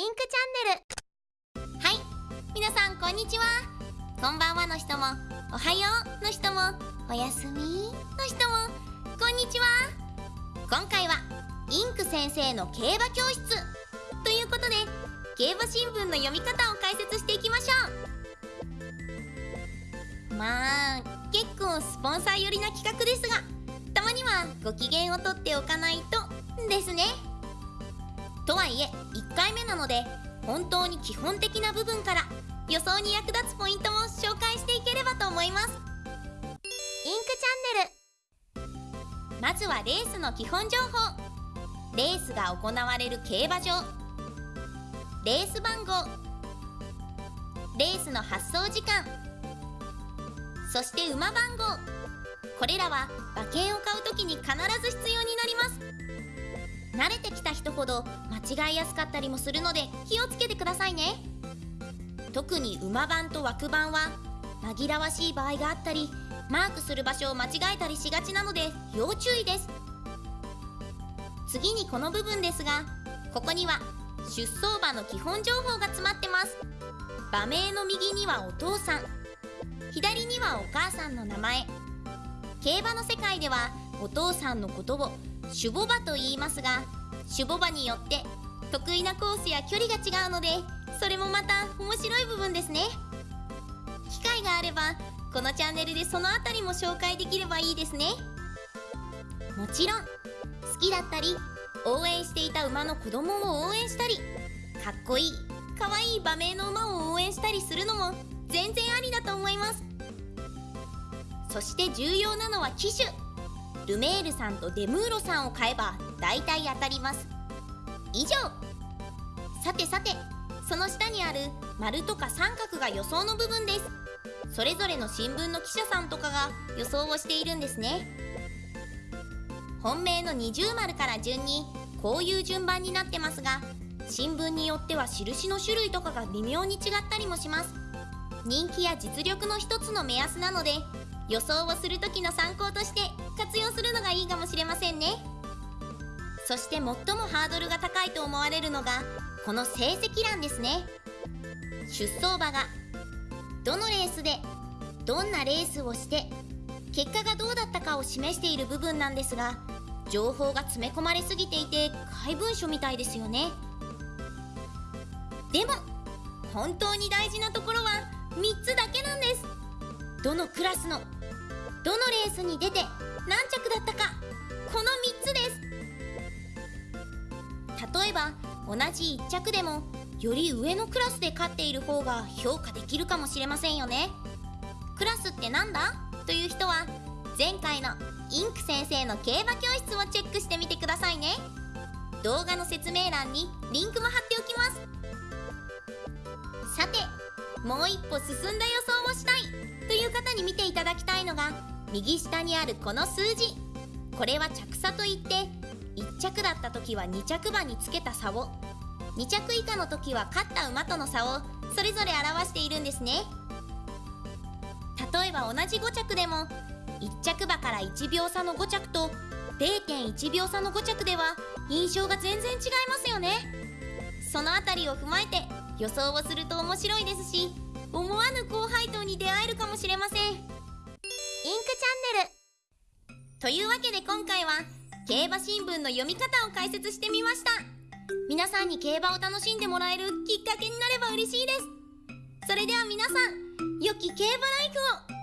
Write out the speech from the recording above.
インクチャンネル。はい皆さんこんにちは。こんばんはの人もおはようの人もおやすみの人も。こんにちは。今回はインク先生の競馬教室。ということで競馬新聞の読み方を解説していきましょう。まあ結構スポンサー寄りな企画ですがたまにはご機嫌をとっておかないとですね。とはいえ1回目なので本当に基本的な部分から予想に役立つポイントも紹介していければと思います。インクチャンネル。まずはレースの基本情報。レースが行われる競馬場。レース番号。レースの発送時間。そして馬番号。これらは馬券を買う時に必ず必要になります。慣れてきた人ほど間違いやすかったりもするので気をつけてくださいね。特に馬番と枠番は紛らわしい場合があったりマークする場所を間違えたりしがちなので要注意です。次にこの部分ですがここには出走馬の基本情報が詰まってます。馬名の右にはお父さん。左にはお母さんの名前。競馬の世界ではお父さんのことを守護馬と言いますが守護馬によって得意なコースや距離が違うのでそれもまた面白い部分ですね。機会があればこのチャンネルでその辺りも紹介できればいいですね。もちろん好きだったり応援していた馬の子供を応援したりかっこいいかわいい馬名の馬を応援したりするのも全然ありだと思います。そして重要なのは機種ルメールさんとデムーロさんを買えば大体当たります。以上。さてさてその下にある丸とか三角が予想の部分です。それぞれの新聞の記者さんとかが予想をしているんですね。本命の二重丸から順にこういう順番になってますが新聞によっては印の種類とかが微妙に違ったりもします。人気や実力の一つの目安なので予想をする時の参そして最もハードルが高いと思われるのがこの成績欄ですね。出走馬がどのレースでどんなレースをして結果がどうだったかを示している部分なんですが情報が詰め込まれすぎていて怪文書みたいですよね。でも本当に大事なところは3つだけなんです。どのクラスのどのレースに出て何着だったかえば同じ1着でもより上のクラスで勝っている方が評価できるかもしれませんよね。クラスってなんだ？という人は前回のインク先生の競馬教室をチェックしてみてくださいね。動画の説明欄にリンクも貼っておきます。さてもう一歩進んだ予想をしたい。という方に見ていただきたいのが右下にあるこの数字。これは着差といって着だった時は2着馬につけた差を2着以下の時は勝った馬との差をそれぞれ表しているんですね。例えば同じ5着でも1着馬から1秒差の5着と0.1秒差の5着では印象が全然違いますよね。その辺りを踏まえて予想をすると面白いですし思わぬ高配当に出会えるかもしれません。インクチャンネル。というわけで今回は競馬新聞の読み方を解説してみました。皆さんに競馬を楽しんでもらえるきっかけになれば嬉しいです。それでは皆さん良き競馬ライフを。